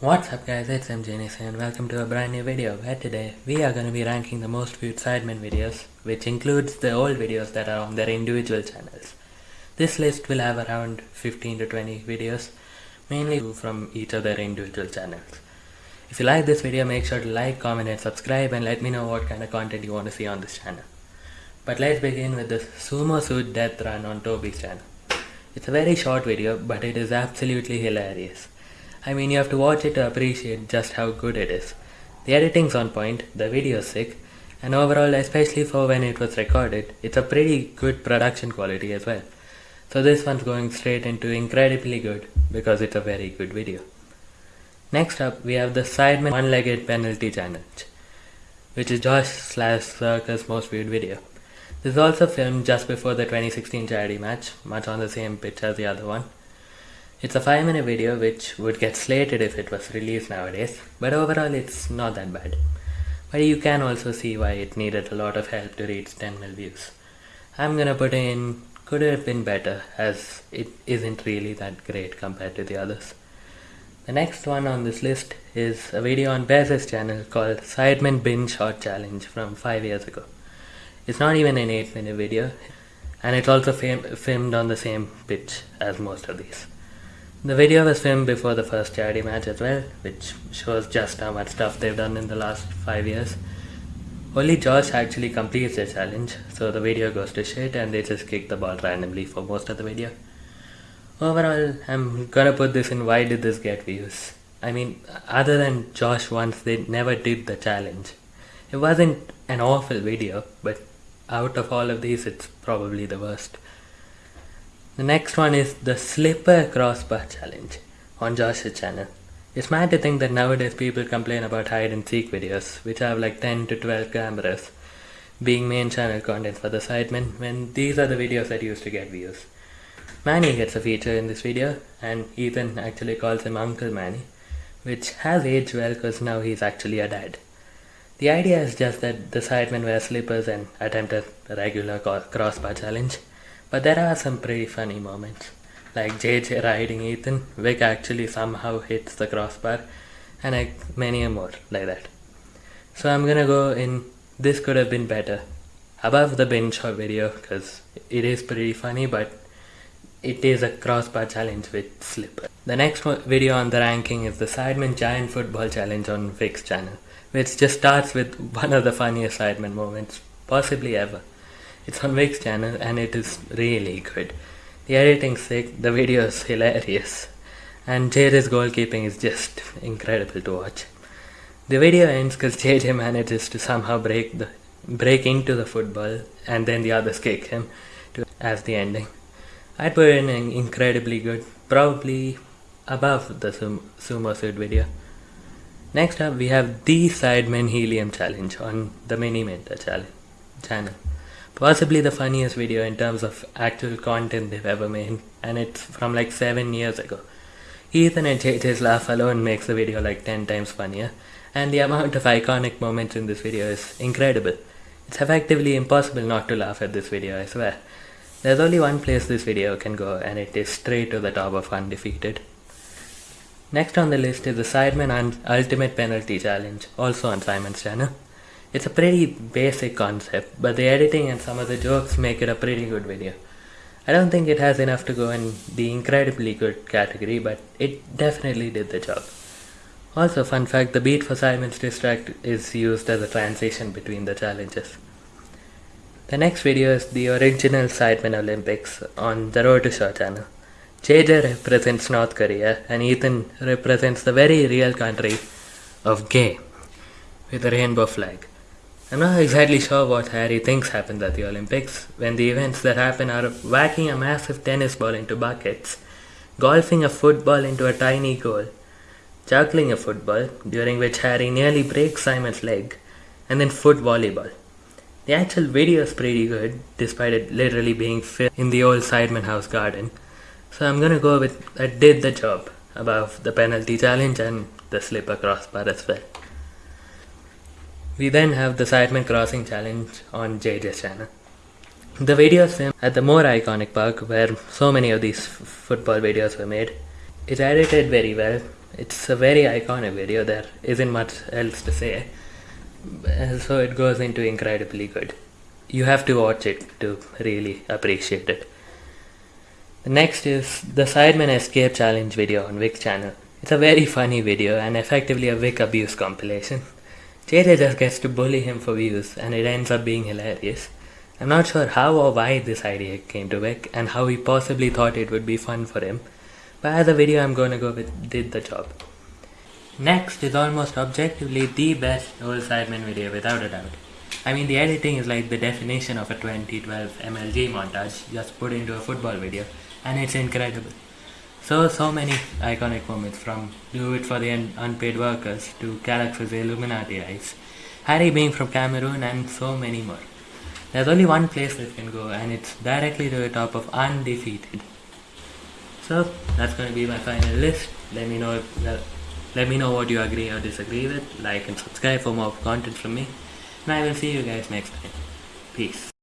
What's up guys, it's MJNS and welcome to a brand new video where today we are going to be ranking the most viewed Sidemen videos which includes the old videos that are on their individual channels. This list will have around 15 to 20 videos mainly from each of their individual channels. If you like this video make sure to like, comment and subscribe and let me know what kind of content you want to see on this channel. But let's begin with the Sumo Suit Death Run on Toby's channel. It's a very short video but it is absolutely hilarious. I mean, you have to watch it to appreciate just how good it is. The editing's on point, the video's sick, and overall, especially for when it was recorded, it's a pretty good production quality as well. So this one's going straight into incredibly good because it's a very good video. Next up, we have the Sidemen One-Legged Penalty Challenge, which is Josh slash Zerkaa's most viewed video. This is also filmed just before the 2016 charity match, much on the same pitch as the other one. It's a 5 minute video which would get slated if it was released nowadays, but overall it's not that bad. But you can also see why it needed a lot of help to reach 10 mil views. I'm gonna put in could have been better as it isn't really that great compared to the others. The next one on this list is a video on Bez's channel called Sidemen Bin Shot Challenge from 5 years ago. It's not even an 8 minute video and it's also filmed on the same pitch as most of these. The video was filmed before the first charity match as well, which shows just how much stuff they've done in the last 5 years. Only Josh actually completes the challenge, so the video goes to shit and they just kick the ball randomly for most of the video. Overall, I'm gonna put this in why did this get views? I mean, other than Josh once, they never did the challenge. It wasn't an awful video, but out of all of these, it's probably the worst. The next one is the slipper crossbar challenge on Josh's channel. It's mad to think that nowadays people complain about hide and seek videos, which have like 10 to 12 cameras, being main channel content for the sidemen, when these are the videos that used to get views. Manny gets a feature in this video, and Ethan actually calls him Uncle Manny, which has aged well because now he's actually a dad. The idea is just that the sidemen wear slippers and attempt a regular crossbar challenge. But there are some pretty funny moments, like JJ riding Ethan, Vic actually somehow hits the crossbar, and like many more like that. So I'm gonna go in this could have been better, above the bin shot video because it is pretty funny, but it is a crossbar challenge with slipper. The next video on the ranking is the Sidemen Giant Football Challenge on Vic's channel, which just starts with one of the funniest Sidemen moments possibly ever. It's on Vic's channel and it is really good. The editing's sick, the video is hilarious, and JJ's goalkeeping is just incredible to watch. The video ends because JJ manages to somehow break the break into the football and then the others kick him to, as the ending. I'd put in an incredibly good, probably above the sum, sumo suit video. Next up we have the Sidemen Helium Challenge on the Miniminter channel. Possibly the funniest video in terms of actual content they've ever made, and it's from like 7 years ago. Ethan and JJ's laugh alone makes the video like 10 times funnier, and the amount of iconic moments in this video is incredible. It's effectively impossible not to laugh at this video, I swear. There's only one place this video can go, and it is straight to the top of Undefeated. Next on the list is the Sidemen Ultimate Penalty Challenge, also on Simon's channel. It's a pretty basic concept, but the editing and some of the jokes make it a pretty good video. I don't think it has enough to go in the incredibly good category, but it definitely did the job. Also, fun fact, the beat for Simon's Distract is used as a transition between the challenges. The next video is the original Sidemen Olympics on the Wroetoshaw channel. JJ represents North Korea and Ethan represents the very real country of gay with a rainbow flag. I'm not exactly sure what Harry thinks happened at the Olympics, when the events that happen are whacking a massive tennis ball into buckets, golfing a football into a tiny goal, juggling a football, during which Harry nearly breaks Simon's leg, and then foot volleyball. The actual video is pretty good, despite it literally being filmed in the old Sidemen House garden. So I'm gonna go with that did the job above the penalty challenge and the slipper crossbar as well. We then have the Sidemen Crossing Challenge on JJ's channel. The video is filmed at the more iconic park where so many of these football videos were made. It's edited very well, It's a very iconic video, there isn't much else to say. Uh, So it goes into incredibly good. You have to watch it to really appreciate it. Next is the Sidemen Escape Challenge video on Vic channel. It's a very funny video and effectively a Vic abuse compilation. JJ just gets to bully him for views and it ends up being hilarious. I'm not sure how or why this idea came to Vic and how he possibly thought it would be fun for him, but as a video I'm gonna go with did the job. Next is almost objectively the best old Sidemen video without a doubt. I mean the editing is like the definition of a 2012 MLG montage just put into a football video and it's incredible. So, so many iconic moments from Do It For The Un- Unpaid Workers to Galaxy's Illuminati Eyes, Harry being from Cameroon and so many more. There's only one place that can go and it's directly to the top of Undefeated. So, that's going to be my final list. Let me know if, well, let me know what you agree or disagree with. Like and subscribe for more content from me. And I will see you guys next time. Peace.